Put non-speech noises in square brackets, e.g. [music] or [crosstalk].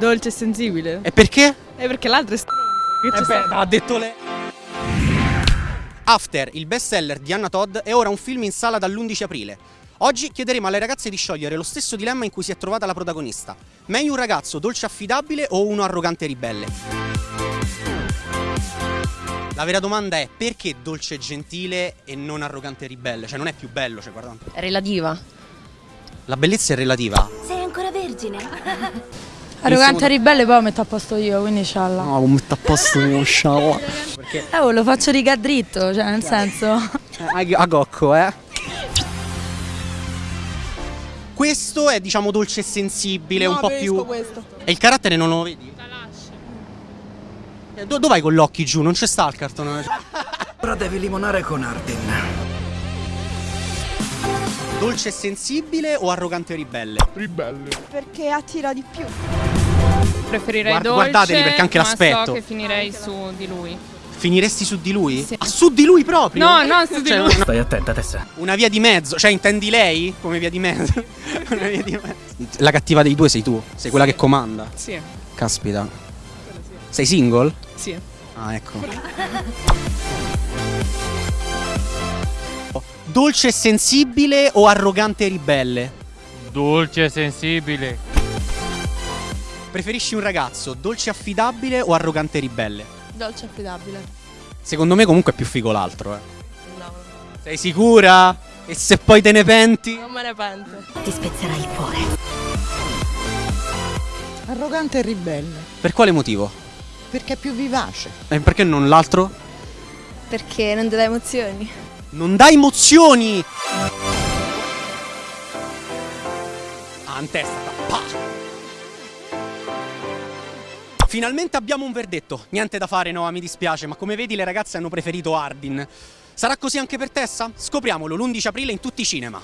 Dolce e sensibile. E perché? E perché l'altro è stronzo. Eh beh, ha detto lei. After, il bestseller di Anna Todd, è ora un film in sala dall'11 aprile. Oggi chiederemo alle ragazze di sciogliere lo stesso dilemma in cui si è trovata la protagonista. Meglio un ragazzo dolce e affidabile o uno arrogante e ribelle? La vera domanda è perché dolce e gentile e non arrogante e ribelle? Cioè non è più bello, cioè guarda. È relativa. La bellezza è relativa. Sei ancora vergine? [laughs] Arrogante e ribelle poi lo metto a posto io, quindi scialla. No, mi metto a posto uno scialla. Perché Eh, oh, lo faccio riga dritto, cioè nel senso... a, a gocco, eh. Questo è diciamo dolce e sensibile, un po' più. questo. E il carattere non lo vedi? Eh, do- dove vai con gli occhi giù? Non c'è sta il cartone. Ora devi limonare con Artin. Dolce e sensibile o arrogante e ribelle? Perché attira di più. Preferirei Guarda- dolce, guardateli, perché anche ma l'aspetto. so che finirei su di lui. Finiresti su di lui? Sì. Ah, su di lui proprio? No, no, su di Cioè, lui. una- Stai attenta, Tessa. Una via di mezzo, cioè intendi lei come via di mezzo? [laughs] Una via di mezzo. La cattiva dei due sei tu, sei quella che comanda. Sì, Caspita. Sei single? sì. Ah, ecco. Dolce e sensibile o arrogante e ribelle? Dolce e sensibile. Preferisci un ragazzo dolce e affidabile o arrogante e ribelle? Dolce affidabile. Secondo me comunque è più figo l'altro, eh. Sei sicura? E se poi te ne penti? Non me ne pento. Ti spezzerà il cuore. Arrogante e ribelle, Per quale motivo? perché è più vivace. E perché non l'altro? Perché non ti dà emozioni. Non dà emozioni! Ah, in testa. Pa! Finalmente abbiamo un verdetto. Niente da fare, Noah, mi dispiace, ma come vedi le ragazze hanno preferito Ardin. Sarà così anche per Tessa? Scopriamolo l'11 aprile in tutti i cinema.